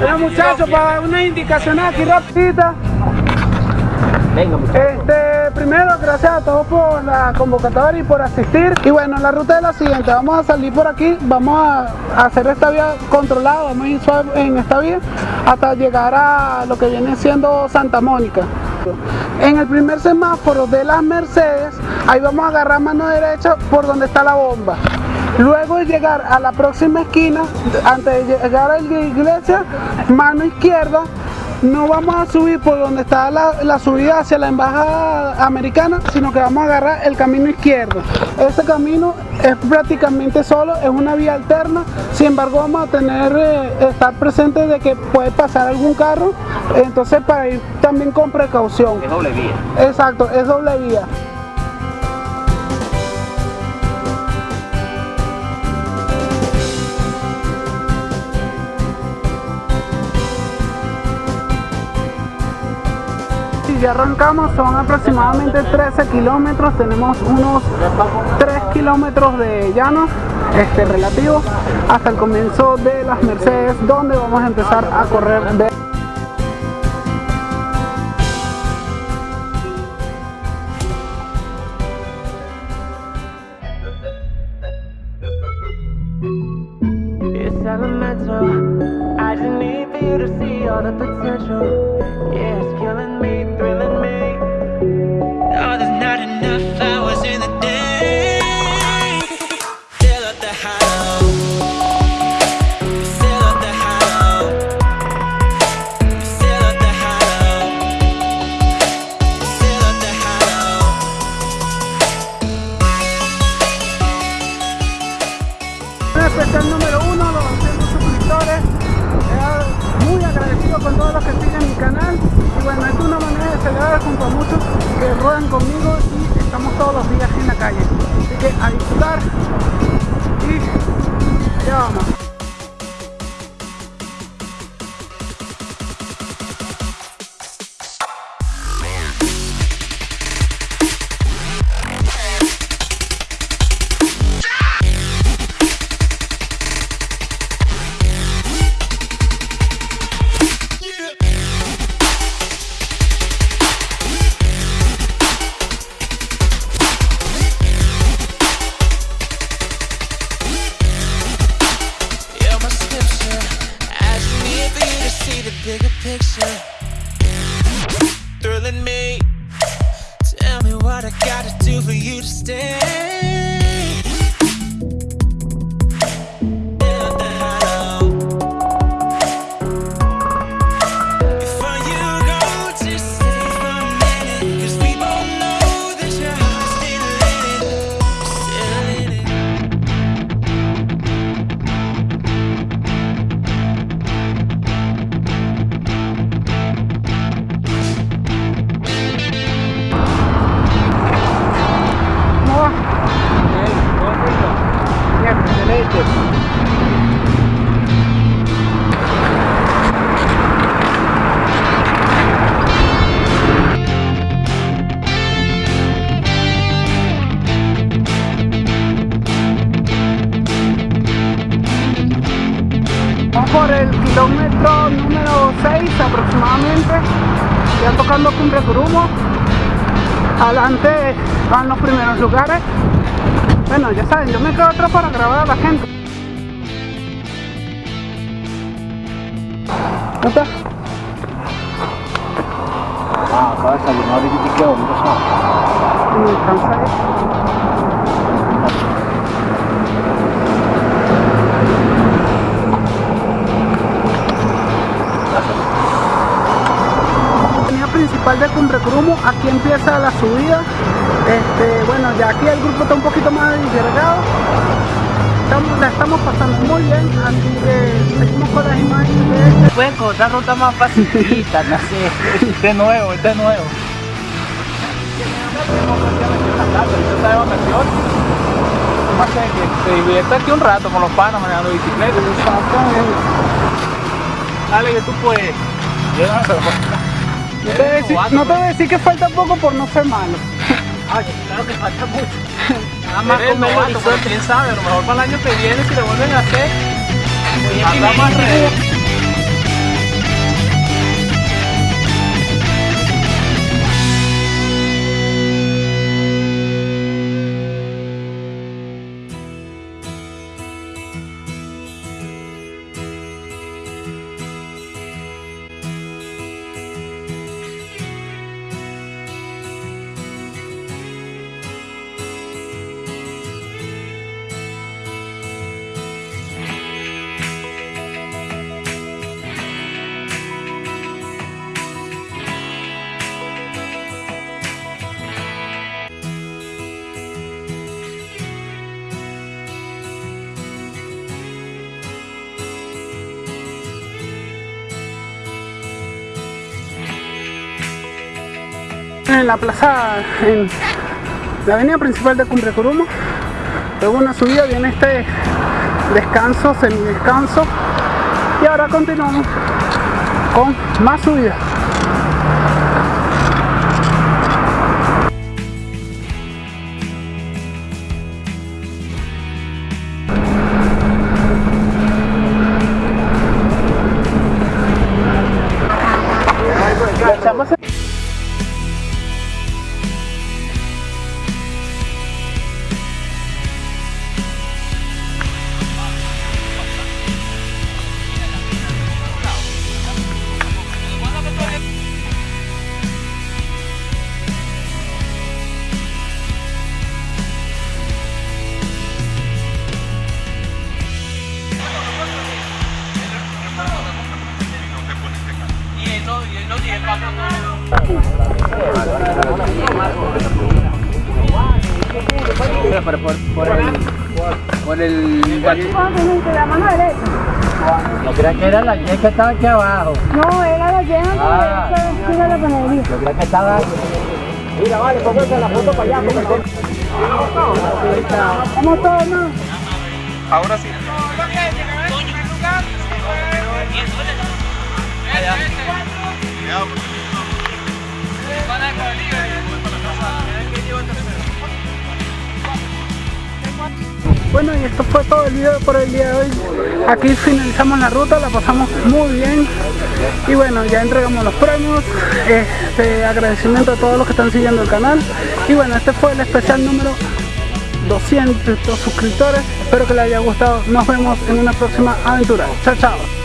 Bueno muchachos, para una indicación aquí rapidita. Venga, Este, primero, gracias a todos por la convocatoria y por asistir. Y bueno, la ruta es la siguiente. Vamos a salir por aquí, vamos a hacer esta vía controlada, vamos a ir suave en esta vía hasta llegar a lo que viene siendo Santa Mónica. En el primer semáforo de las Mercedes, ahí vamos a agarrar mano derecha por donde está la bomba. Luego de llegar a la próxima esquina, antes de llegar a la iglesia, mano izquierda, no vamos a subir por donde está la, la subida hacia la embajada americana, sino que vamos a agarrar el camino izquierdo. Este camino es prácticamente solo, es una vía alterna, sin embargo vamos a tener, eh, estar presentes de que puede pasar algún carro, entonces para ir también con precaución. Es doble vía. Exacto, es doble vía. Ya arrancamos, son aproximadamente 13 kilómetros, tenemos unos 3 kilómetros de llano este, relativos hasta el comienzo de las Mercedes, donde vamos a empezar a correr de. I just need for you to see all the potential. Es una manera de celebrar junto a muchos que ruedan conmigo y estamos todos los días en la calle. Así que a disfrutar y allá vamos. Por el kilómetro número 6 aproximadamente, ya tocando Cumbre Curumo. Adelante van los primeros lugares. Bueno, ya saben, yo me quedo atrás para grabar a la gente. ¿No está? Ah, acaba de salir una horita y principal de Cumbre Crumo, aquí empieza la subida. Este, bueno, ya aquí el grupo está un poquito más disgregado. Estamos, la estamos pasando muy bien, así que seguimos con las imágenes de Pueden encontrar ruta más facilita, no sé. Este es nuevo, este nuevo. De vacaciones. Más que se divierta aquí un rato con los panos manejando bicicleta. Dale, que tú puedes. Yo no. No te, voy a decir, no te voy a decir que falta poco por no ser malo. Ay, claro que falta mucho. Nada más con novato, pero quién sabe, a lo mejor para el año que viene si le vuelven a hacer. En la plaza, en la avenida principal de Cumbrecurumo. Luego una subida viene este descanso, semidescanso. Y ahora continuamos con más subidas. Por el. la mano derecha. No creas que era la Y que estaba aquí abajo. No, era la llena Ah. que era la panadería. Yo creía que estaba. Mira, vale, póngase la foto para allá. Vamos todos, ¿no? Ahora sí. Bueno, y esto fue todo el video por el día de hoy. Aquí finalizamos la ruta, la pasamos muy bien. Y bueno, ya entregamos los premios. Este agradecimiento a todos los que están siguiendo el canal. Y bueno, este fue el especial número 200 suscriptores. Espero que les haya gustado. Nos vemos en una próxima aventura. Chao, chao.